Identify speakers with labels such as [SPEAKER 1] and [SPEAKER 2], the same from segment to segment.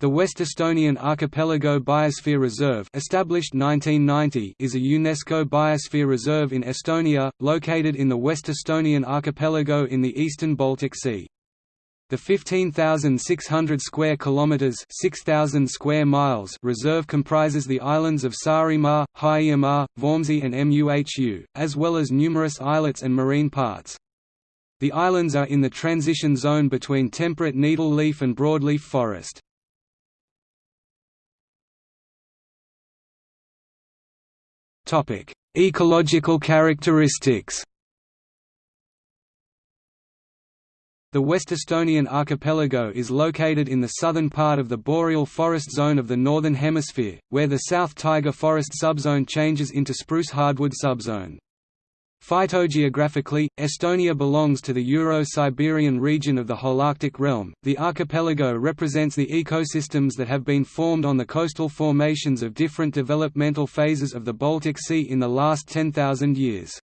[SPEAKER 1] The West Estonian Archipelago Biosphere Reserve established 1990 is a UNESCO biosphere reserve in Estonia, located in the West Estonian archipelago in the eastern Baltic Sea. The 15,600 square kilometers (6,000 square miles) reserve comprises the islands of Saaremaa, Hiiumaa, Vormsi and Muhu, as well as numerous islets and marine parts. The islands are in the transition zone between temperate needle-leaf and broadleaf forest. Ecological characteristics The West Estonian archipelago is located in the southern part of the boreal forest zone of the Northern Hemisphere, where the South taiga forest subzone changes into spruce hardwood subzone. Phytogeographically, Estonia belongs to the Euro-Siberian region of the Holarctic realm. The archipelago represents the ecosystems that have been formed on the coastal formations of different developmental phases of the Baltic Sea in the last 10,000 years.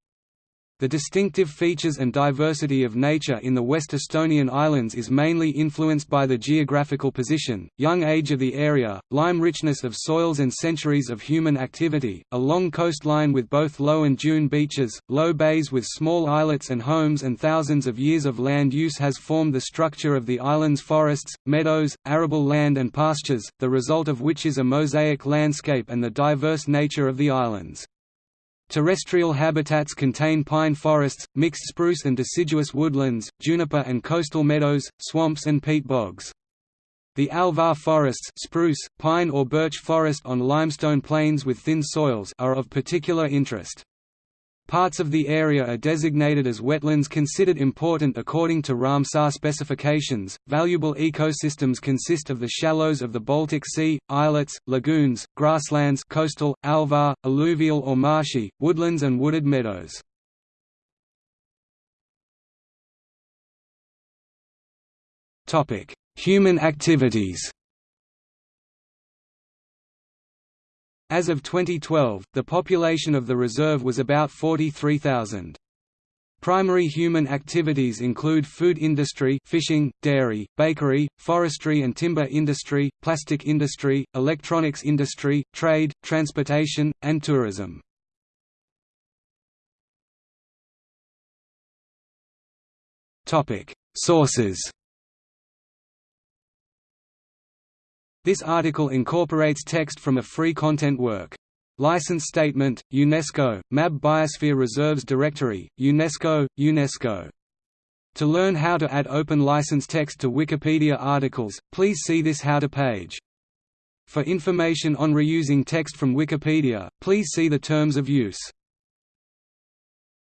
[SPEAKER 1] The distinctive features and diversity of nature in the West Estonian islands is mainly influenced by the geographical position, young age of the area, lime richness of soils and centuries of human activity, a long coastline with both low and dune beaches, low bays with small islets and homes and thousands of years of land use has formed the structure of the island's forests, meadows, arable land and pastures, the result of which is a mosaic landscape and the diverse nature of the islands. Terrestrial habitats contain pine forests, mixed spruce and deciduous woodlands, juniper and coastal meadows, swamps and peat bogs. The alvar forests spruce, pine or birch forest on limestone plains with thin soils are of particular interest. Parts of the area are designated as wetlands considered important according to Ramsar specifications. Valuable ecosystems consist of the shallows of the Baltic Sea, islets, lagoons, grasslands, coastal, alvar, alluvial or marshy, woodlands and wooded meadows. Topic: Human activities. As of 2012, the population of the reserve was about 43,000. Primary human activities include food industry fishing, dairy, bakery, forestry and timber industry, plastic industry, electronics industry, trade, transportation, and tourism. Sources This article incorporates text from a free content work. License Statement, UNESCO, MAB Biosphere Reserves Directory, UNESCO, UNESCO. To learn how to add open license text to Wikipedia articles, please see this How to page. For information on reusing text from Wikipedia, please see the Terms of Use.